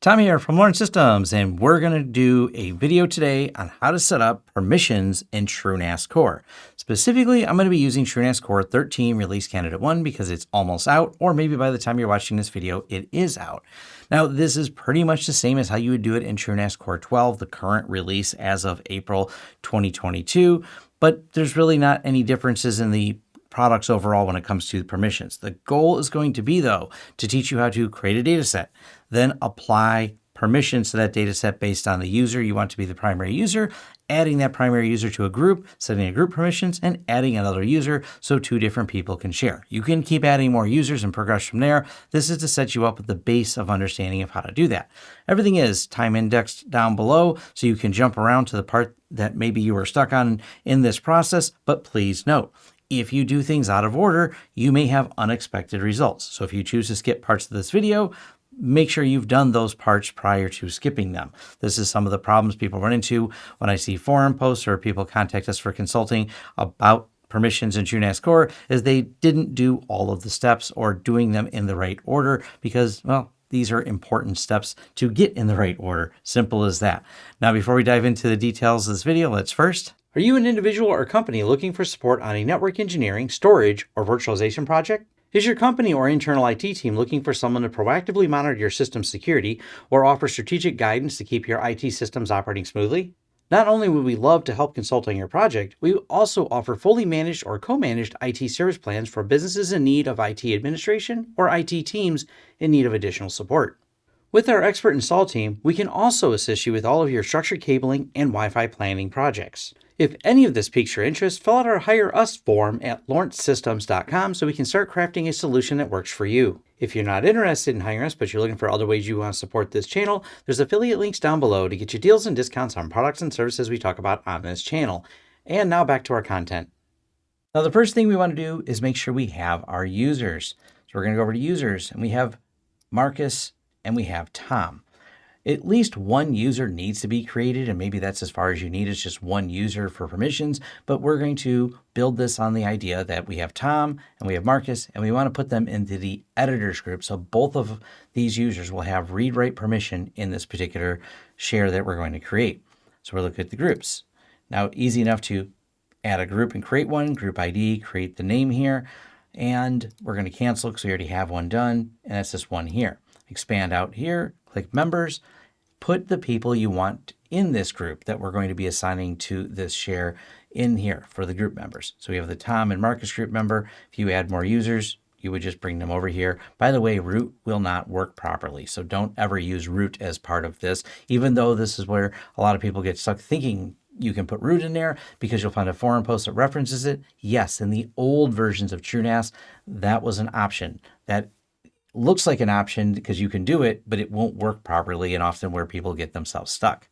Tom here from Lawrence Systems, and we're going to do a video today on how to set up permissions in TrueNAS Core. Specifically, I'm going to be using TrueNAS Core 13 Release Candidate 1 because it's almost out, or maybe by the time you're watching this video, it is out. Now, this is pretty much the same as how you would do it in TrueNAS Core 12, the current release as of April 2022, but there's really not any differences in the products overall when it comes to permissions. The goal is going to be, though, to teach you how to create a data set, then apply permissions to that data set based on the user you want to be the primary user, adding that primary user to a group, setting a group permissions, and adding another user so two different people can share. You can keep adding more users and progress from there. This is to set you up with the base of understanding of how to do that. Everything is time indexed down below, so you can jump around to the part that maybe you were stuck on in this process, but please note, if you do things out of order, you may have unexpected results. So if you choose to skip parts of this video, make sure you've done those parts prior to skipping them. This is some of the problems people run into when I see forum posts or people contact us for consulting about permissions in TrueNAS Core is they didn't do all of the steps or doing them in the right order because, well, these are important steps to get in the right order. Simple as that. Now, before we dive into the details of this video, let's first are you an individual or company looking for support on a network engineering, storage, or virtualization project? Is your company or internal IT team looking for someone to proactively monitor your system security or offer strategic guidance to keep your IT systems operating smoothly? Not only would we love to help consult on your project, we also offer fully managed or co-managed IT service plans for businesses in need of IT administration or IT teams in need of additional support. With our expert install team, we can also assist you with all of your structured cabling and Wi-Fi planning projects. If any of this piques your interest, fill out our Hire Us form at lawrencesystems.com so we can start crafting a solution that works for you. If you're not interested in hiring us, but you're looking for other ways you want to support this channel, there's affiliate links down below to get you deals and discounts on products and services we talk about on this channel. And now back to our content. Now, the first thing we want to do is make sure we have our users. So we're going to go over to users and we have Marcus and we have Tom at least one user needs to be created, and maybe that's as far as you need is just one user for permissions, but we're going to build this on the idea that we have Tom and we have Marcus, and we want to put them into the editors group. So both of these users will have read-write permission in this particular share that we're going to create. So we're looking at the groups. Now, easy enough to add a group and create one, group ID, create the name here, and we're going to cancel because we already have one done, and that's this one here. Expand out here, click members, put the people you want in this group that we're going to be assigning to this share in here for the group members. So we have the Tom and Marcus group member. If you add more users, you would just bring them over here. By the way, root will not work properly. So don't ever use root as part of this, even though this is where a lot of people get stuck thinking you can put root in there because you'll find a forum post that references it. Yes, in the old versions of TrueNAS, that was an option. That looks like an option because you can do it, but it won't work properly and often where people get themselves stuck.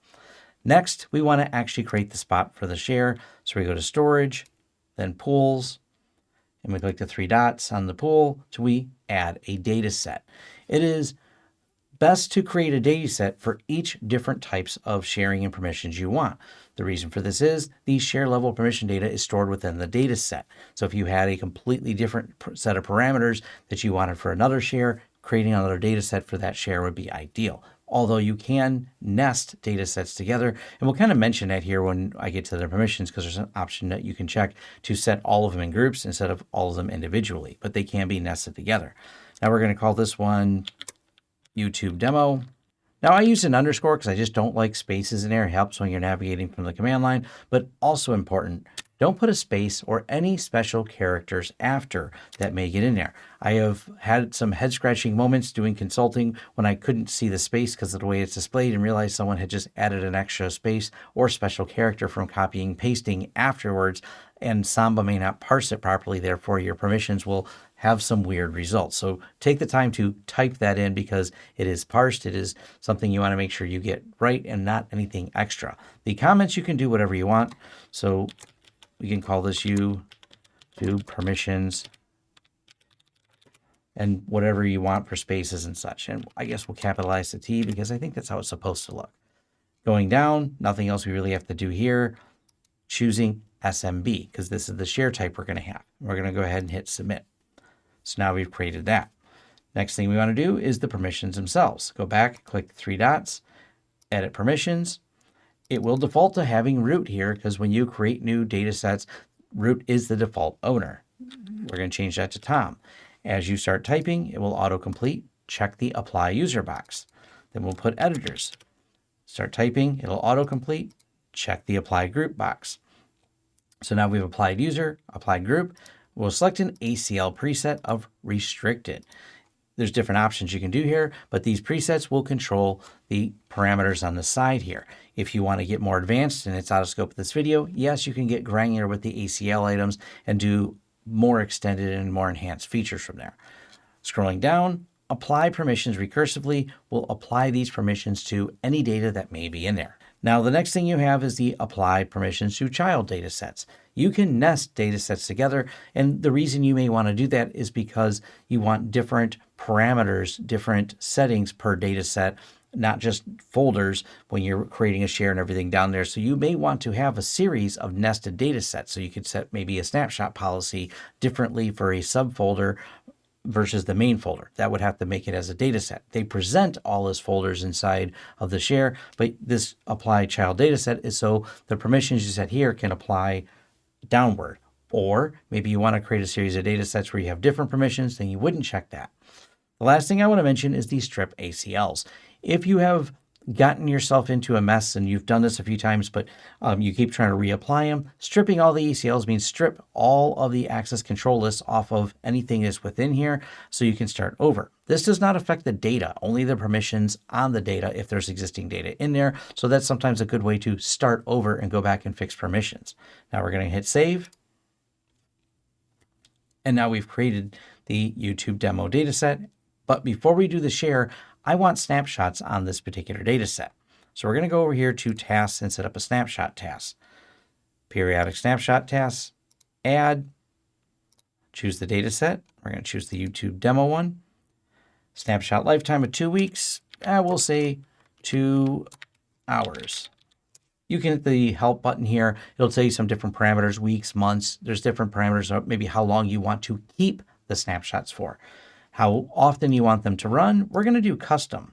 Next, we want to actually create the spot for the share. So we go to storage, then pools, and we click the three dots on the pool to we add a data set. It is best to create a data set for each different types of sharing and permissions you want. The reason for this is the share level permission data is stored within the data set. So if you had a completely different set of parameters that you wanted for another share, creating another data set for that share would be ideal. Although you can nest data sets together, and we'll kind of mention that here when I get to the permissions because there's an option that you can check to set all of them in groups instead of all of them individually, but they can be nested together. Now we're going to call this one YouTube demo. Now I use an underscore because I just don't like spaces in there. It helps when you're navigating from the command line, but also important, don't put a space or any special characters after that may get in there. I have had some head scratching moments doing consulting when I couldn't see the space because of the way it's displayed and realized someone had just added an extra space or special character from copying pasting afterwards and Samba may not parse it properly. Therefore, your permissions will have some weird results. So take the time to type that in because it is parsed. It is something you want to make sure you get right and not anything extra. The comments, you can do whatever you want. So we can call this you do permissions and whatever you want for spaces and such. And I guess we'll capitalize the T because I think that's how it's supposed to look. Going down, nothing else we really have to do here. Choosing SMB because this is the share type we're going to have. We're going to go ahead and hit submit. So now we've created that. Next thing we want to do is the permissions themselves. Go back, click three dots, edit permissions. It will default to having root here because when you create new data sets, root is the default owner. Mm-hmm. We're going to change that to Tom. As you start typing, it will autocomplete. Check the apply user box. Then we'll put editors. Start typing, it'll autocomplete. Check the apply group box. So now we've applied user, applied group. We'll select an ACL preset of restricted. There's different options you can do here, but these presets will control the parameters on the side here. If you want to get more advanced and it's out of scope of this video, yes, you can get granular with the ACL items and do more extended and more enhanced features from there. Scrolling down, apply permissions recursively will apply these permissions to any data that may be in there. Now, the next thing you have is the apply permissions to child data sets. You can nest data sets together, and the reason you may want to do that is because you want different parameters, different settings per data set, not just folders when you're creating a share and everything down there. So you may want to have a series of nested data sets. So you could set maybe a snapshot policy differently for a subfolder versus the main folder. That would have to make it as a data set. They present all as folders inside of the share, but this apply child data set is so the permissions you set here can apply downward. Or maybe you want to create a series of data sets where you have different permissions, then you wouldn't check that. The last thing I want to mention is the strip ACLs. If you have gotten yourself into a mess and you've done this a few times, but um, you keep trying to reapply them, stripping all the ACLs means strip all of the access control lists off of anything that's within here so you can start over. This does not affect the data, only the permissions on the data if there's existing data in there. So that's sometimes a good way to start over and go back and fix permissions. Now we're going to hit save. And now we've created the YouTube demo dataset. But before we do the share, I want snapshots on this particular data set. So we're going to go over here to tasks and set up a snapshot task. Periodic snapshot tasks, add, choose the data set. We're going to choose the YouTube demo one. Snapshot lifetime of two weeks. I will say two hours. You can hit the help button here. It'll tell you some different parameters, weeks, months. There's different parameters, of maybe how long you want to keep the snapshots for how often you want them to run, we're going to do custom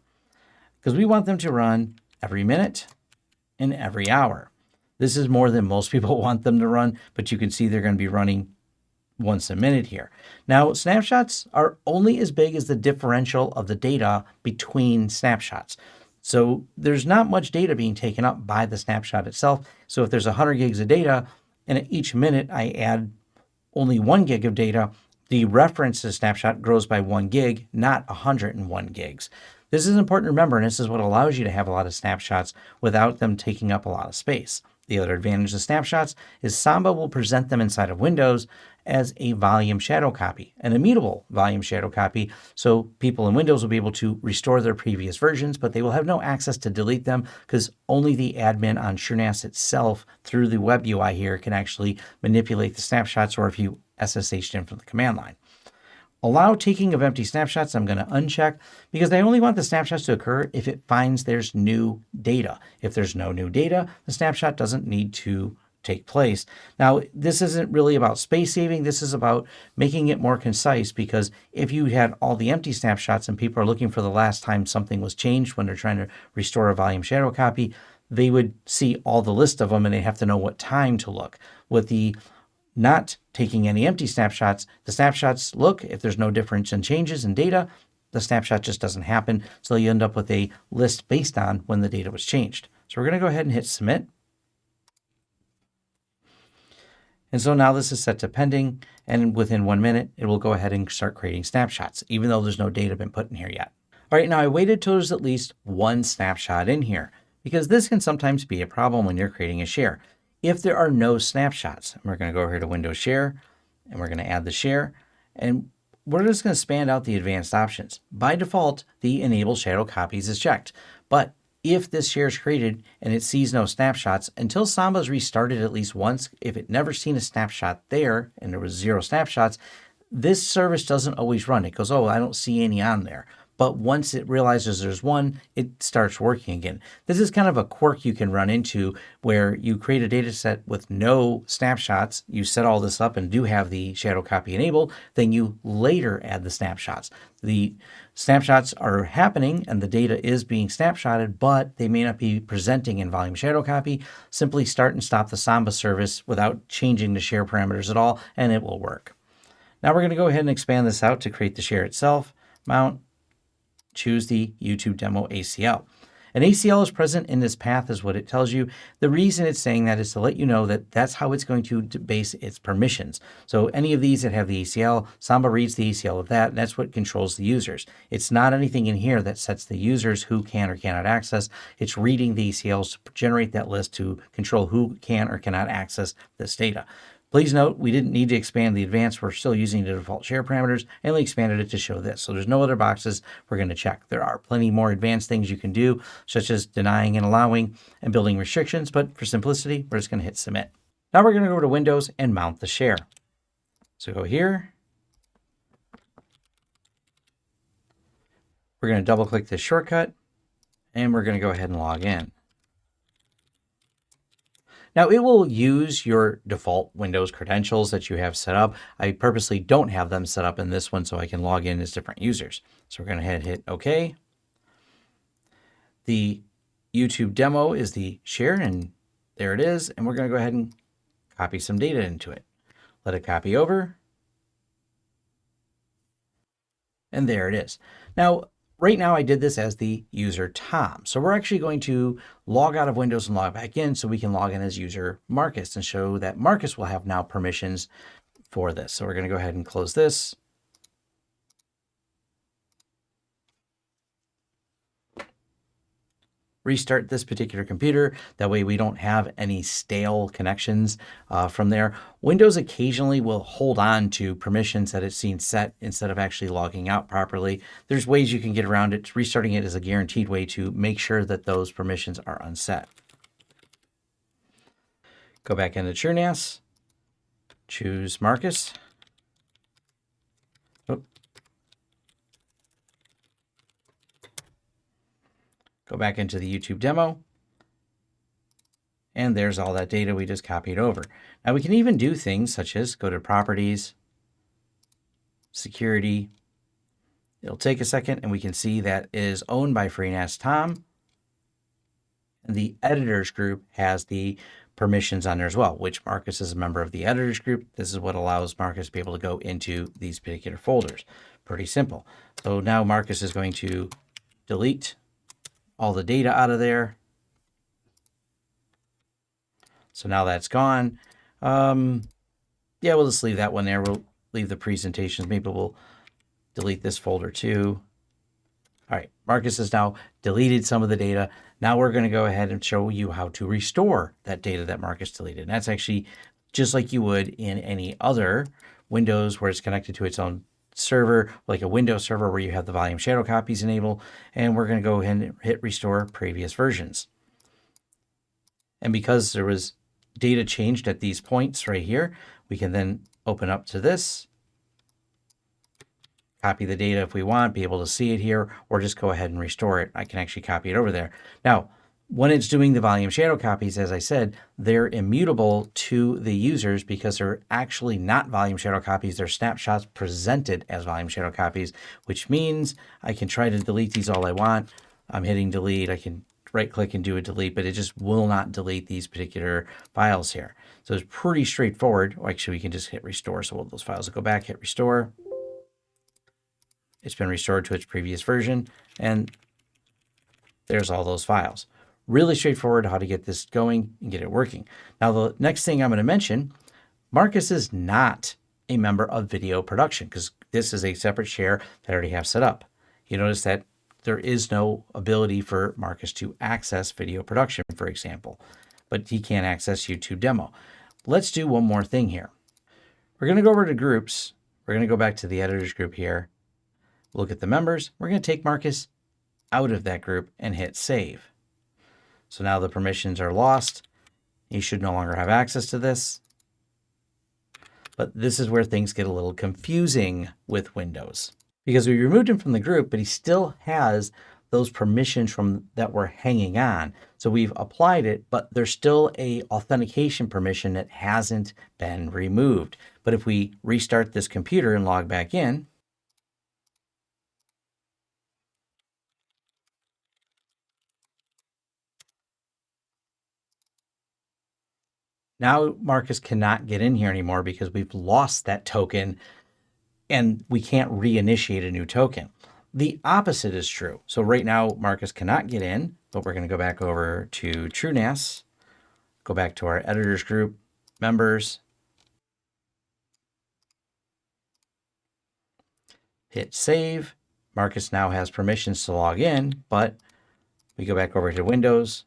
because we want them to run every minute and every hour. This is more than most people want them to run, but you can see they're going to be running once a minute here. Now, snapshots are only as big as the differential of the data between snapshots. So there's not much data being taken up by the snapshot itself. So if there's 100 gigs of data and at each minute I add only one gig of data, the reference to snapshot grows by one gig, not 101 gigs. This is important to remember, and this is what allows you to have a lot of snapshots without them taking up a lot of space. The other advantage of snapshots is Samba will present them inside of Windows as a volume shadow copy, an immutable volume shadow copy. So people in Windows will be able to restore their previous versions, but they will have no access to delete them because only the admin on TrueNAS itself through the web UI here can actually manipulate the snapshots or if you SSH in from the command line. Allow taking of empty snapshots, I'm going to uncheck because I only want the snapshots to occur if it finds there's new data. If there's no new data, the snapshot doesn't need to take place. Now, this isn't really about space saving. This is about making it more concise because if you had all the empty snapshots and people are looking for the last time something was changed when they're trying to restore a volume shadow copy, they would see all the list of them and they have to know what time to look. With the not taking any empty snapshots. The snapshots look, if there's no difference in changes in data, the snapshot just doesn't happen. So you end up with a list based on when the data was changed. So we're going to go ahead and hit submit. And so now this is set to pending, and within one minute, it will go ahead and start creating snapshots, even though there's no data been put in here yet. All right, now I waited till there's at least one snapshot in here, because this can sometimes be a problem when you're creating a share if there are no snapshots. We're going to go over here to Windows Share, and we're going to add the share. And we're just going to expand out the advanced options. By default, the Enable Shadow Copies is checked. But if this share is created and it sees no snapshots, until Samba is restarted at least once, if it never seen a snapshot there and there was zero snapshots, this service doesn't always run. It goes, oh, I don't see any on there. But once it realizes there's one, it starts working again. This is kind of a quirk you can run into where you create a data set with no snapshots, you set all this up and do have the shadow copy enabled, then you later add the snapshots. The snapshots are happening and the data is being snapshotted, but they may not be presenting in volume shadow copy. Simply start and stop the Samba service without changing the share parameters at all, and it will work. Now we're going to go ahead and expand this out to create the share itself. Mount, choose the YouTube demo ACL. An ACL is present in this path is what it tells you. The reason it's saying that is to let you know that that's how it's going to base its permissions. So any of these that have the ACL, Samba reads the ACL of that, and that's what controls the users. It's not anything in here that sets the users who can or cannot access. It's reading the ACLs to generate that list to control who can or cannot access this data. Please note, we didn't need to expand the advanced. We're still using the default share parameters and we expanded it to show this. So there's no other boxes we're going to check. There are plenty more advanced things you can do, such as denying and allowing and building restrictions. But for simplicity, we're just going to hit submit. Now we're going to go to Windows and mount the share. So go here. We're going to double click this shortcut and we're going to go ahead and log in. Now it will use your default Windows credentials that you have set up. I purposely don't have them set up in this one so I can log in as different users. So we're going to head hit OK. The YouTube demo is the share and there it is. And we're going to go ahead and copy some data into it. Let it copy over. And there it is. Now, Right now I did this as the user Tom. So we're actually going to log out of Windows and log back in so we can log in as user Marcus and show that Marcus will have now permissions for this. So we're going to go ahead and close this. Restart this particular computer. That way we don't have any stale connections uh, from there. Windows occasionally will hold on to permissions that it's seen set instead of actually logging out properly. There's ways you can get around it. Restarting it is a guaranteed way to make sure that those permissions are unset. Go back into TrueNAS, choose Marcus. Go back into the YouTube demo. And there's all that data we just copied over. Now we can even do things such as go to properties, security. It'll take a second and we can see that is owned by FreeNAS Tom. And the editors group has the permissions on there as well, which Marcus is a member of the editors group. This is what allows Marcus to be able to go into these particular folders. Pretty simple. So now Marcus is going to delete all the data out of there. So now that's gone. Um, yeah, we'll just leave that one there. We'll leave the presentations. Maybe we'll delete this folder too. All right, Marcus has now deleted some of the data. Now we're going to go ahead and show you how to restore that data that Marcus deleted. And that's actually just like you would in any other Windows where it's connected to its own server, like a Windows server where you have the volume shadow copies enabled, and we're going to go ahead and hit restore previous versions. And because there was data changed at these points right here, we can then open up to this, copy the data if we want, be able to see it here, or just go ahead and restore it. I can actually copy it over there. Now, when it's doing the volume shadow copies, as I said, they're immutable to the users because they're actually not volume shadow copies. They're snapshots presented as volume shadow copies, which means I can try to delete these all I want. I'm hitting delete. I can right click and do a delete, but it just will not delete these particular files here. So it's pretty straightforward. Actually, we can just hit restore. So all those files will go back, hit restore. It's been restored to its previous version. And there's all those files. Really straightforward how to get this going and get it working. Now, the next thing I'm going to mention, Marcus is not a member of video production because this is a separate share that I already have set up. You notice that there is no ability for Marcus to access video production, for example, but he can't access YouTube demo. Let's do one more thing here. We're going to go over to groups. We're going to go back to the editors group here. Look at the members. We're going to take Marcus out of that group and hit save. So now the permissions are lost. You should no longer have access to this. But this is where things get a little confusing with Windows. because we removed him from the group, but he still has those permissions from that were hanging on. So we've applied it, but there's still a authentication permission that hasn't been removed. But if we restart this computer and log back in, Now Marcus cannot get in here anymore because we've lost that token and we can't reinitiate a new token. The opposite is true. So right now Marcus cannot get in, but we're going to go back over to TrueNAS, go back to our editors group, members, hit save. Marcus now has permissions to log in, but we go back over to Windows,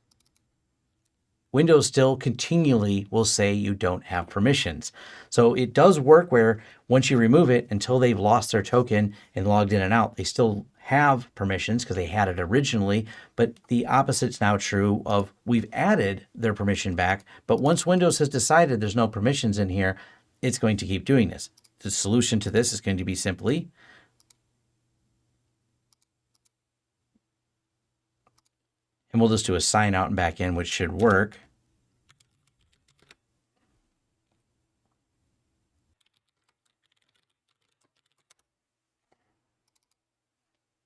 Windows still continually will say you don't have permissions. So it does work where once you remove it, until they've lost their token and logged in and out, they still have permissions because they had it originally, but the opposite's now true of we've added their permission back, but once Windows has decided there's no permissions in here, it's going to keep doing this. The solution to this is going to be simply And we'll just do a sign out and back in, which should work.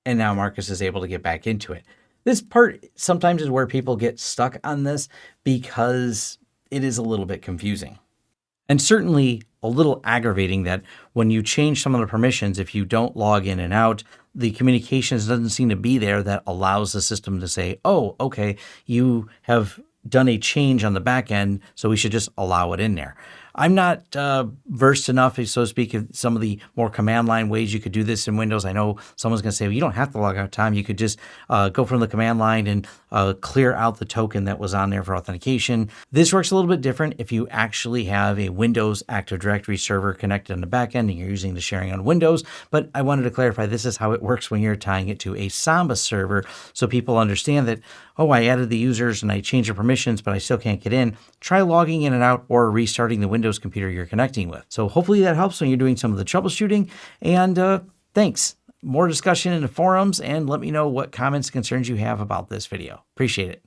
And now Marcus is able to get back into it. This part sometimes is where people get stuck on this because it is a little bit confusing. And certainly a little aggravating that when you change some of the permissions, if you don't log in and out, the communications doesn't seem to be there that allows the system to say, oh, okay, you have done a change on the back end, so we should just allow it in there. I'm not uh, versed enough, so to speak, in some of the more command line ways you could do this in Windows. I know someone's going to say, well, you don't have to log out time. You could just uh, go from the command line and uh, clear out the token that was on there for authentication. This works a little bit different if you actually have a Windows Active Directory server connected on the back end and you're using the sharing on Windows. But I wanted to clarify this is how it works when you're tying it to a Samba server so people understand that, oh, I added the users and I changed the permissions, but I still can't get in. Try logging in and out or restarting the Windows Windows computer you're connecting with. So hopefully that helps when you're doing some of the troubleshooting. And uh, thanks. More discussion in the forums and let me know what comments concerns you have about this video. Appreciate it.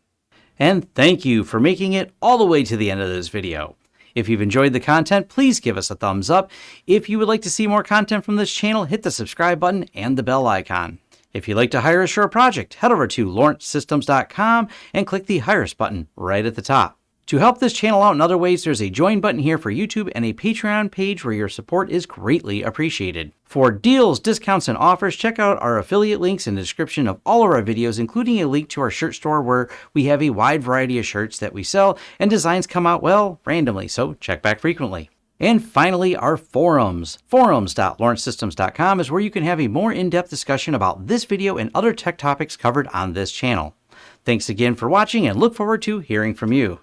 And thank you for making it all the way to the end of this video. If you've enjoyed the content, please give us a thumbs up. If you would like to see more content from this channel, hit the subscribe button and the bell icon. If you'd like to hire a project, head over to lawrencesystems.com and click the Hire Us button right at the top. To help this channel out in other ways, there's a join button here for YouTube and a Patreon page where your support is greatly appreciated. For deals, discounts, and offers, check out our affiliate links in the description of all of our videos, including a link to our shirt store where we have a wide variety of shirts that we sell and designs come out, well, randomly, so check back frequently. And finally, our forums. Forums.lawrencesystems.com is where you can have a more in-depth discussion about this video and other tech topics covered on this channel. Thanks again for watching and look forward to hearing from you.